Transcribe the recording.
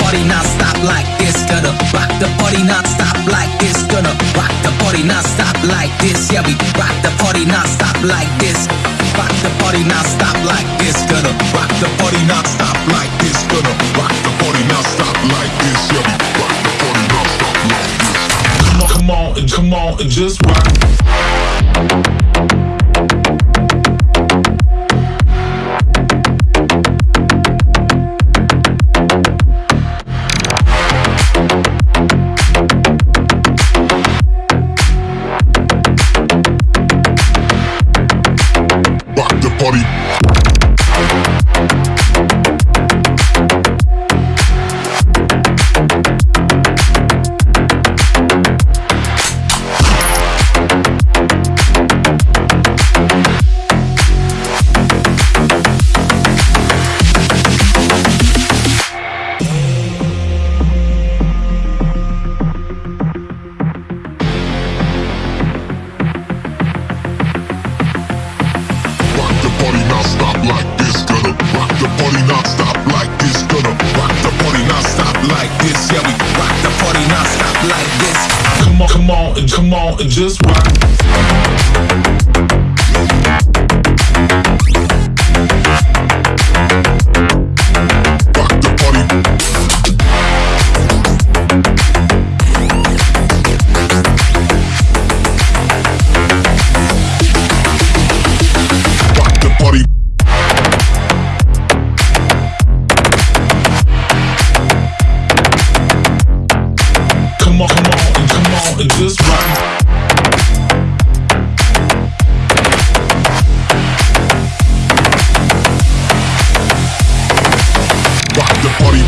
party non-stop like this. Gonna rock the party non-stop like this. Gonna rock the party non-stop like this. Yeah, we rock the party non-stop like this. Rock the party non-stop like this. Gonna rock the party non-stop like this. Gonna rock the party non-stop like this. Yeah, we rock the party non-stop like this. Come on, come on, and come on, and just rock. Party. Like this. Yeah, we rock the party non-stop like this. Come on, come on, and come on, and just rock just rock. Rock the party.